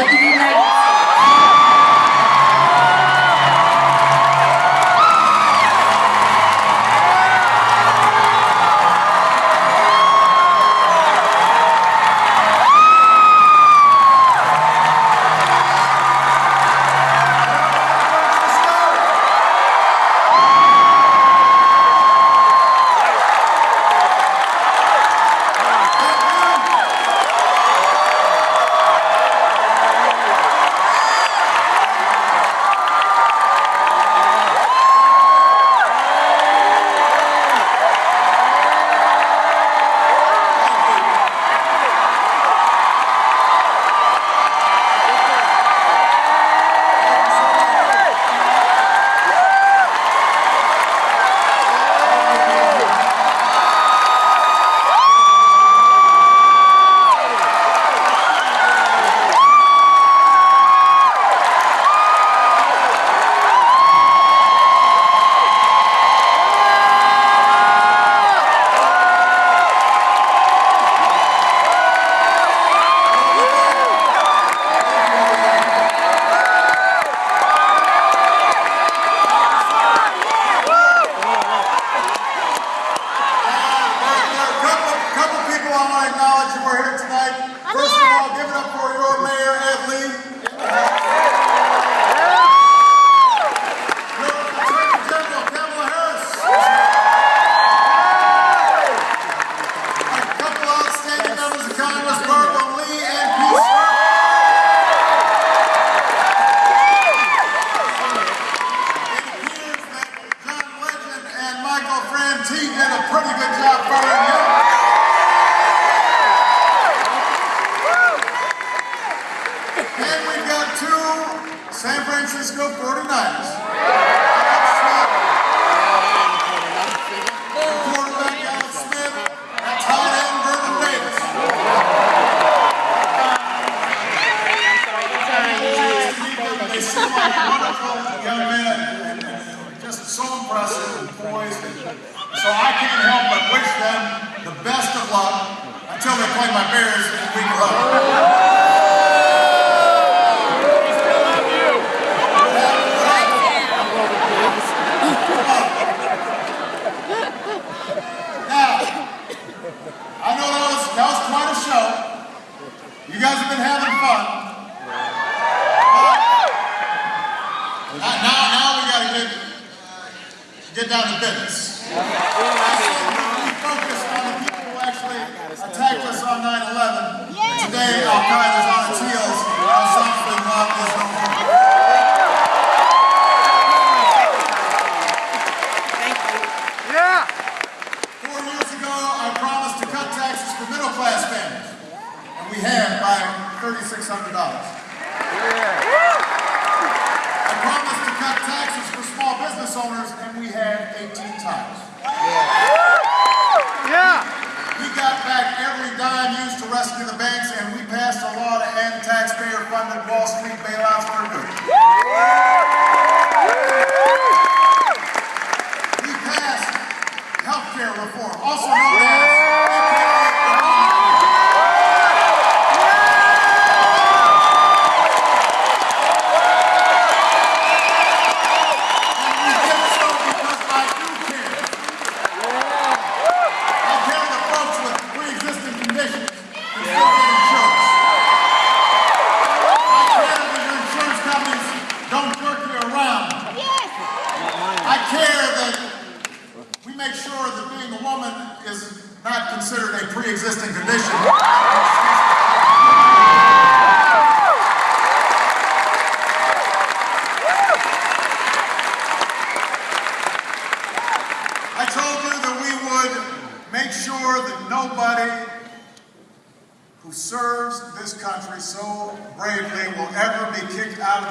of the United States. Play my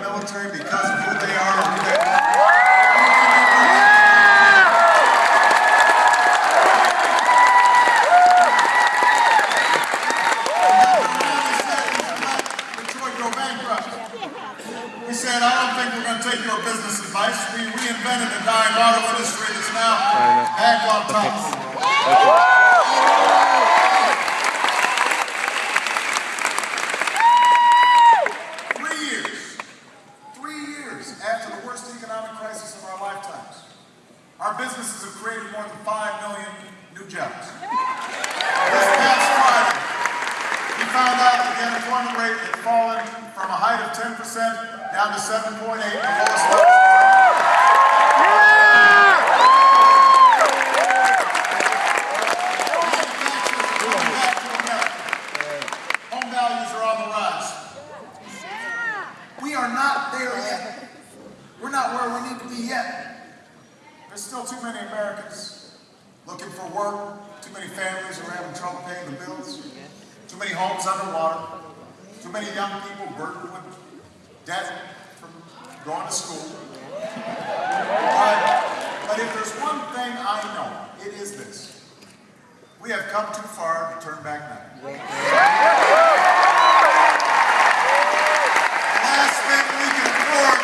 military because of who they are or who they are. Detroit go bankrupt. He said, I don't think we're going to take your business advice. We reinvented a dying auto industry that's now back on top. from a height of 10% down to 7.8, the lowest level. Coming back to America. Home values are on the rise. We are not there yet. We're not where we need to be yet. There's still too many Americans looking for work, too many families who are having trouble paying the bills, too many homes underwater, too many young people burdened with debt from going to school. But, but if there's one thing I know, it is this. We have come too far to turn back now. The last thing we can afford,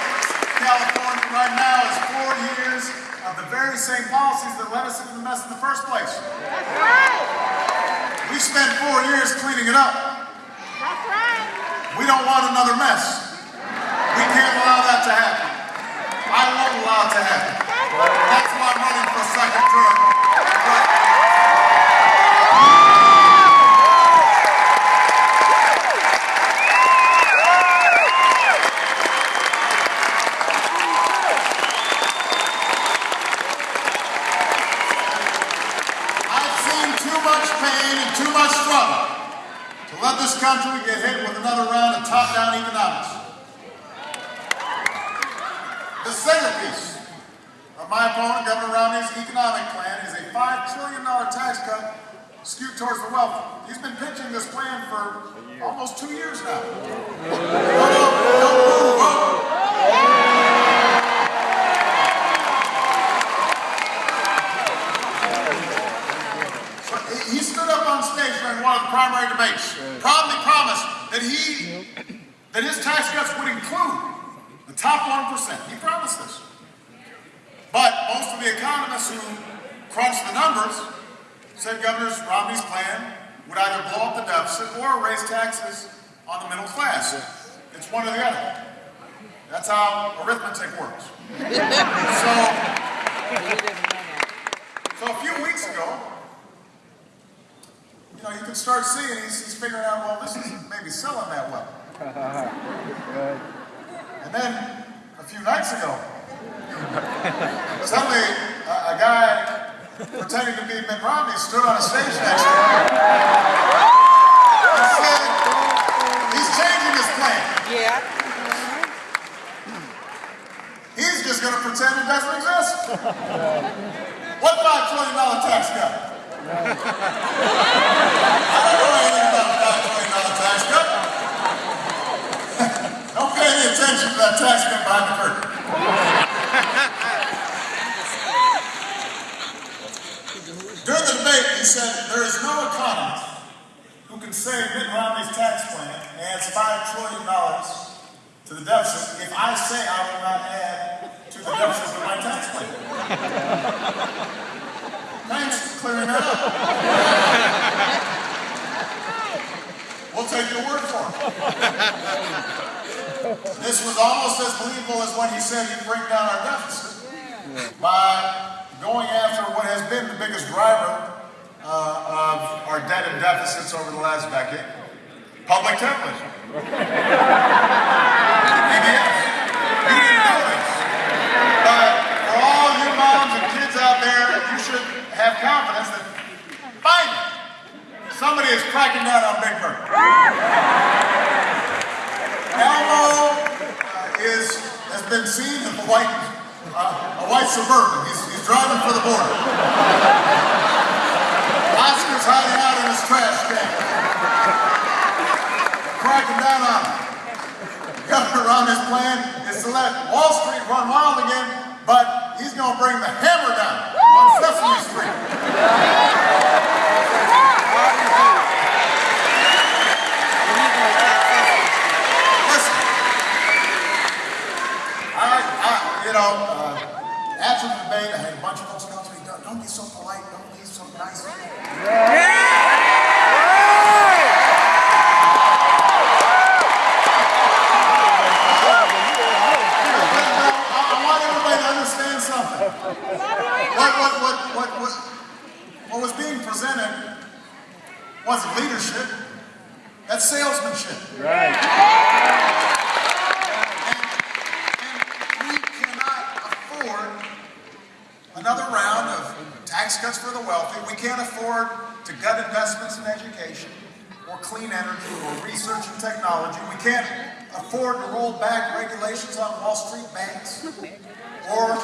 California, right now is four years of the very same policies that led us into the mess in the first place. That's right. We spent four years cleaning it up. That's right. We don't want another mess. We can't allow that to happen. I won't allow it to happen. That's why I'm running for a second term. Get hit with another round of top-down economics. The centerpiece of my opponent, Governor Romney's economic plan, is a $5 trillion tax cut skewed towards the wealthy. He's been pitching this plan for almost two years now. He stood up on stage during one of the primary debates, promised that he, that his tax cuts would include the top one percent. He promised this. But most of the economists who crunched the numbers said Governor Romney's plan would either blow up the deficit or raise taxes on the middle class. It's one or the other. That's how arithmetic works. So a few weeks ago, you know, you can start seeing he's, he's figuring out, well, this isn't maybe selling that well. And then a few nights ago, suddenly a, a guy pretending to be Mitt Romney stood on a stage next to him and said he's changing his plan. Yeah. He's just going to pretend it doesn't exist. What $5 trillion tax cut? I don't know anything about a $5 trillion tax cut. don't pay any attention to that tax cut behind the curtain. During the debate, he said, there is no economist who can say Mitt Romney's tax plan adds $5 trillion to the deficit if I say I will not add to the deficit of my tax plan. Thanks for clearing that up. We'll take your word for it. This was almost as believable as when he said he'd bring down our deficit by going after what has been the biggest driver uh, of our debt and deficits over the last decade, public television. PBS. But for all you moms and kids out there, you should have confidence that finally somebody is cracking down on Big Bird. Elmo uh, is been seen in a white uh, a white suburban. He's, he's driving for the border. Oscar's hiding out in his trash can. Cracking down on him. Governor Romney's plan is to let Wall Street run wild again, but he's going to bring the hammer down on Sesame Street. Listen, I, I, you know, uh, after the debate, I had a bunch of folks come to me, don't, don't be so polite, don't be so nice. I, I want everybody to understand something. What, what, what, what, what, what was being presented wasn't leadership. That's salesmanship. Right. And we cannot afford another round of tax cuts for the wealthy. We can't afford to gut investments in education or clean energy or research and technology. We can't afford to roll back regulations on Wall Street banks or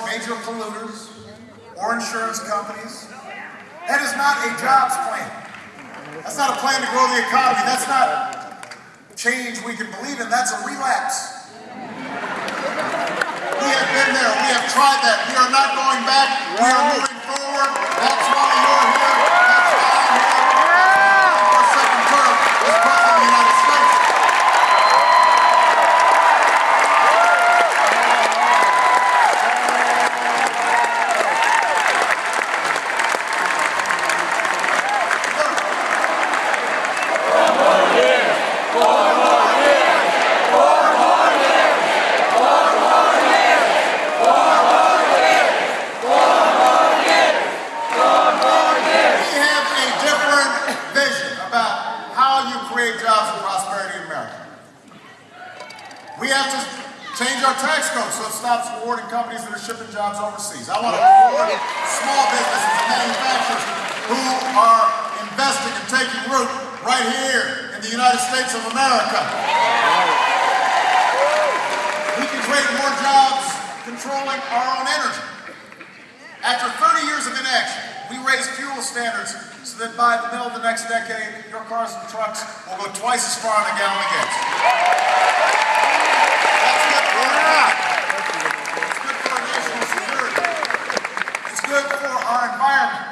or insurance companies. That is not a jobs plan. That's not a plan to grow the economy. That's not change we can believe in. That's a relapse. We have been there. We have tried that. We are not going back. We are moving forward. That's why you're here. That's why I'm here. For second term as President of the United States. We have a different vision about how you create jobs and prosperity in America. We have to change our tax code so it stops rewarding companies that are shipping jobs overseas. I want to reward small businesses and manufacturers who are investing and taking root right here in the United States of America. We can create more jobs controlling our own energy. After 30 years of inaction, we raised fuel standards so that by the middle of the next decade, your cars and trucks will go twice as far on a gallon of gas. That's good for It's good for our national security. It's good for our environment.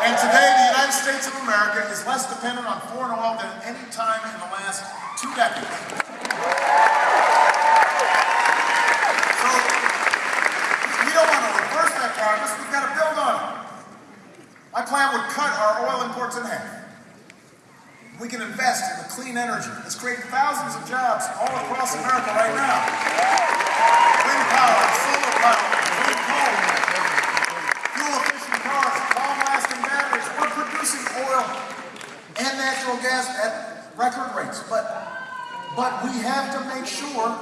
And today, the United States of America is less dependent on foreign oil than at any time in the last two decades. So, we don't want to reverse that progress, we've got to build on it. My plan would cut our oil imports in half. We can invest in the clean energy that's creating thousands of jobs all across America right now. Wind power, solar power, clean coal, fuel-efficient cars, long-lasting batteries. We're producing oil and natural gas at record rates, but but we have to make sure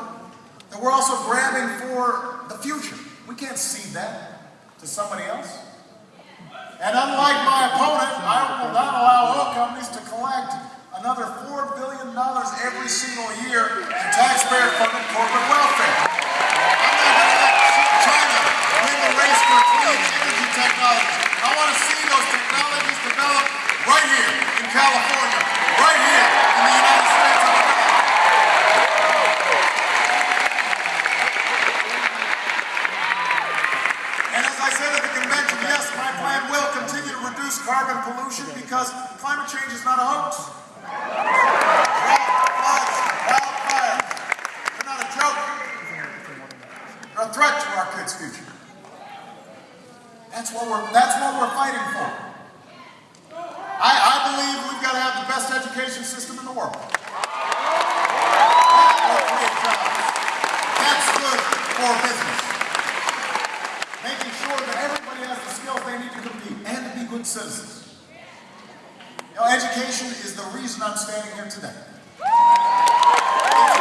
that we're also grabbing for the future. We can't cede that to somebody else. And unlike my opponent, I will not allow oil companies to collect another $4 billion every single year in taxpayer-funded corporate welfare. I'm not going to let China win the race for energy. I want to see those technologies develop right here in California, right here in the United States reduce carbon pollution because climate change is not a hoax. They're not a joke. They're a threat to our kids' future. That's what we're, that's what we're fighting for. I, I believe we've got to have the best education system in the world. That will create jobs. That's good for business making sure that everybody has the skills they need to compete and to be good citizens. You know, education is the reason I'm standing here today. It's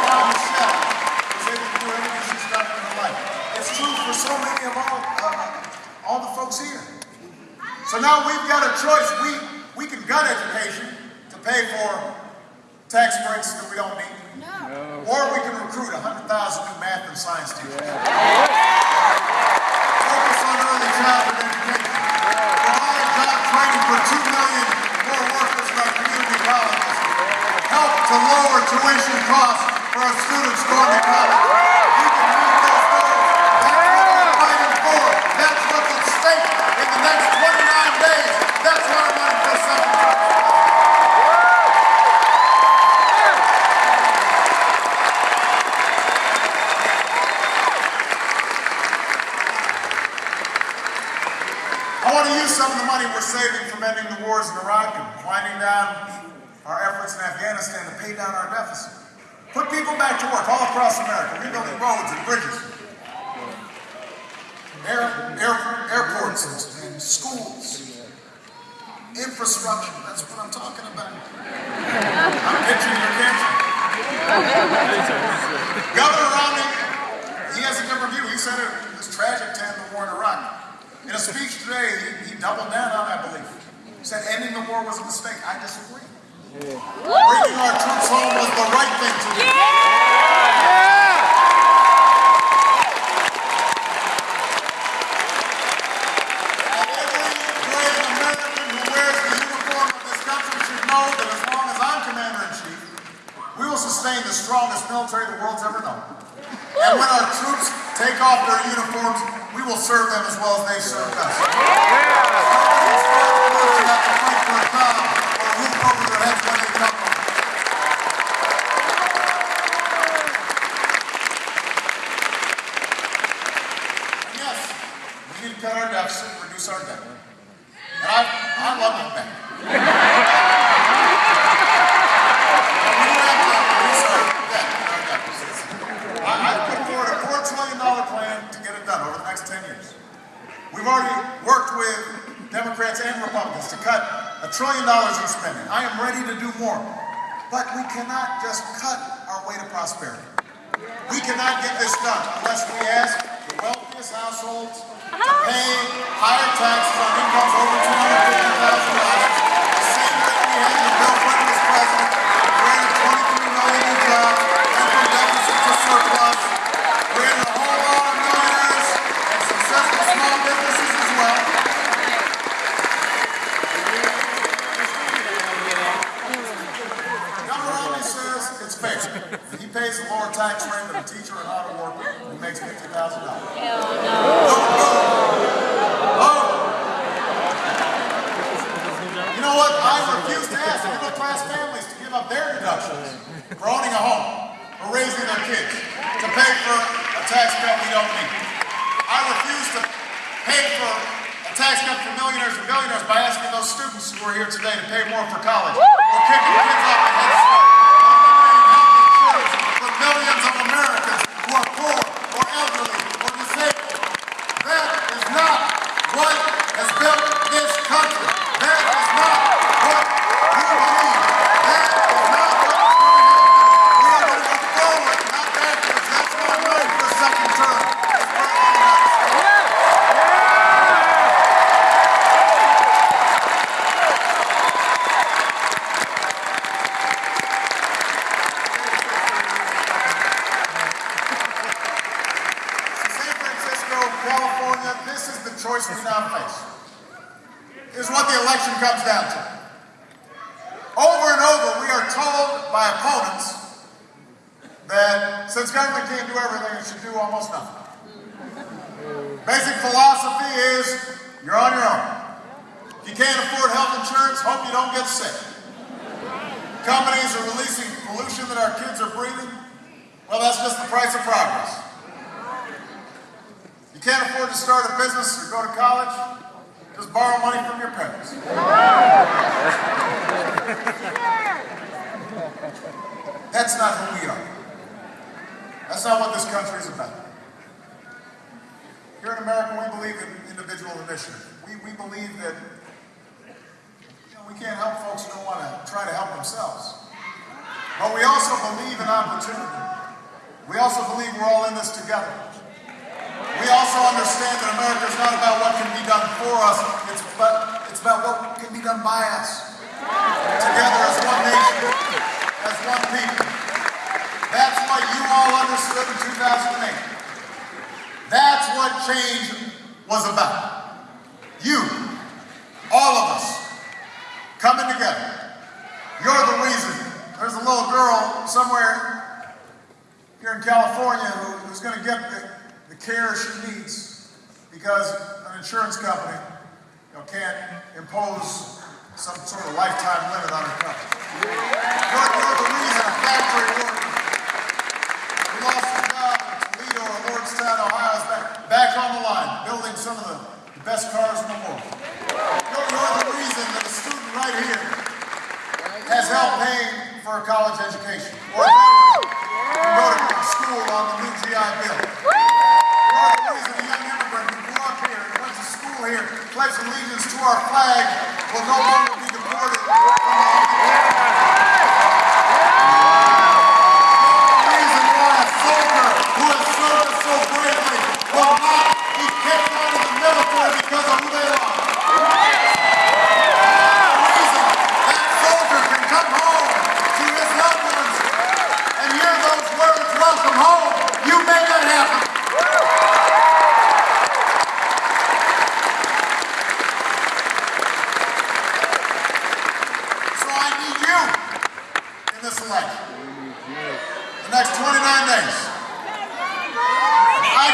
why Michelle was able to do everything she's done in her life. It's true for so many of all, uh, all the folks here. So now we've got a choice. We, we can gut education to pay for tax breaks that we don't need. Or we can recruit 100,000 new math and science teachers. Focus on early childhood education. Provide job training for 2 million more workers in our community colleges. Help to lower tuition costs for our students going to college. Can meet those goals. That's what we're fighting for. That's what's at stake in the next 29 days. That's what I'm. I want to use some of the money we're saving from ending the wars in Iraq and winding down in Afghanistan to pay down our deficit. Put people back to work all across America, rebuilding roads and bridges, air, air, airports and, and schools, infrastructure. That's what I'm talking about. I'm Governor Romney, he has a different view. He said it was tragic to end the war in Iraq. In a speech today, he, he doubled down on that belief. He said ending the war was a mistake. I disagree. Bringing our troops home was the right thing to do. And every brave American who wears the uniform of this country should know that as long as I'm commander-in-chief, we will sustain the strongest military the world's ever known. And when our troops take off their uniforms, we will serve them as well as they served us. Nobody's fortunate enough to fight for a job or a roof over their heads when they come home. And yes, we need to cut our our. And I, I love back. We do have to reduce our debt, our deficits. I, I put forward a four trillion dollar plan to get it done over the next ten years. We've already worked with Democrats and Republicans to cut a trillion dollars in spending. I am ready to do more. But we cannot just cut our way to prosperity. We cannot get this done unless we ask the wealthiest households to pay higher taxes on incomes over two hundred fifty thousand dollars. The same rate we had when Bill Clinton was president, created twenty-three million new jobs, went from deficit to surplus, created a whole lot of millionaires and successful small businesses as well. Governor Romney says it's fair. He pays a lower tax rate than a teacher or an auto worker who makes fifty thousand dollars. You know what? I refuse to ask middle class families to give up their deductions for owning a home, or raising their kids, to pay for a tax cut we don't need. I refuse to pay for a tax cut for millionaires and billionaires by asking those students who are here today to pay more for college, or kicking kids off at Head Start, or eliminating health insurance for millions of Americans who are poor, or elderly, or disabled. That is not what has built this country. That is not what we believe. That is not what is going to happen. We are going to go forward, not backwards. That's why I'm running for a second term. That's where I'm at. San Francisco, California, this is the choice we now face. Here's what the election comes down to. Over and over, we are told by opponents that since government can't do everything, it should do almost nothing. Basic philosophy is you're on your own. If you can't afford health insurance, hope you don't get sick. Companies are releasing pollution that our kids are breathing. Well, that's just the price of progress. You can't afford to start a business or go to college, just borrow money from your parents. That's not who we are. That's not what this country is about. Here in America, we believe in individual initiative. We, we believe that you know, we can't help folks who don't want to try to help themselves. But we also believe in opportunity. We also believe we're all in this together. We also understand that America is not about what can be done for us, it's, but it's about what can be done by us. Together as one nation, as one people. That's what you all understood in 2008. That's what change was about. You, all of us, coming together. You're the reason. There's a little girl somewhere here in California who, who's going to get the, the care she needs because an insurance company you know, can't impose some sort of lifetime limit on her coverage. You're, you're the reason a factory worker who lost her job in Toledo or Lordstown, Ohio is back, back on the line, building some of the, the best cars in the world. You're, you're the reason that a student right here has help paying for a college education. Or a go to school on the new GI Bill. You're the reason a young immigrant who grew up here and went to school here, pledged allegiance to our flag, will no longer be deported from the home country. You're this election. The next 29 days. I,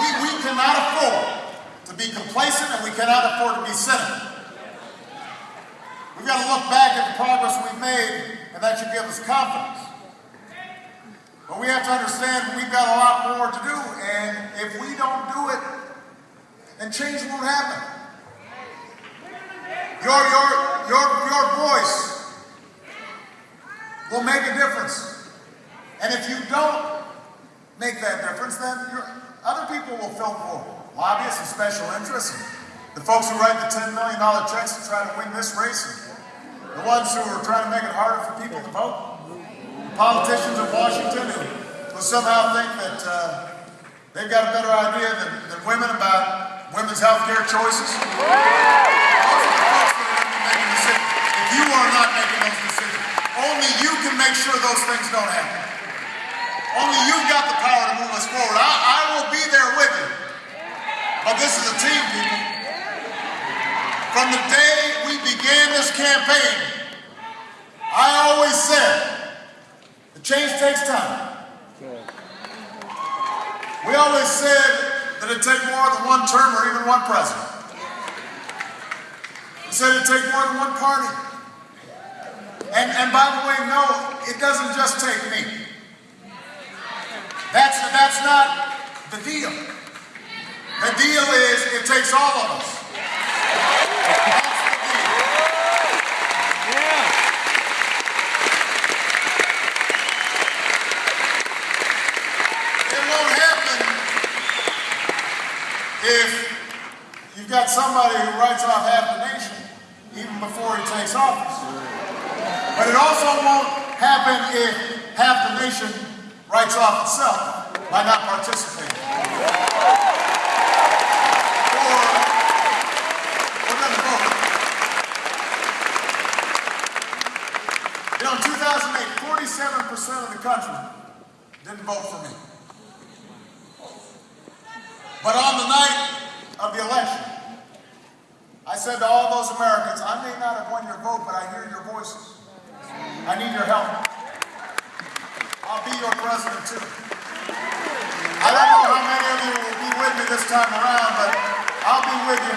we, we cannot afford to be complacent and we cannot afford to be cynical. We've got to look back at the progress we've made and that should give us confidence. But we have to understand we've got a lot more to do and if we don't do it, then change won't happen. Your, your, your, your voice will make a difference. And if you don't make that difference, then other people will fill the. Lobbyists and special interests, the folks who write the $10 million checks to try to win this race, the ones who are trying to make it harder for people to vote. The Politicians in Washington who, who somehow think that uh, they've got a better idea than, than women about women's health care choices. If you are not making those decisions, only you can make sure those things don't happen. Only you've got the power to move us forward. I, I will be there with you. But this is a team, people. From the day we began this campaign, I always said, the change takes time. We always said that it'd take more than one term or even one president. We said it'd take more than one party. And, and by the way, no, it doesn't just take me. That's, that's not the deal. The deal is it takes all of us. That's the deal. It won't happen if you've got somebody who writes off half the nation even before he takes office. But it also won't happen if half the nation writes off itself by not participating. Or, vote. In 2008, 47% of the country didn't vote for me. But on the night of the election, I said to all those Americans, I may not have won your vote, but I hear your voices. I need your help. I'll be your president too. I don't know how many of you will be with me this time around, but I'll be with you.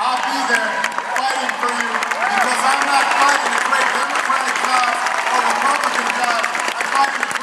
I'll be there fighting for you because I'm not fighting a great Democratic God or Republican God. I'm fighting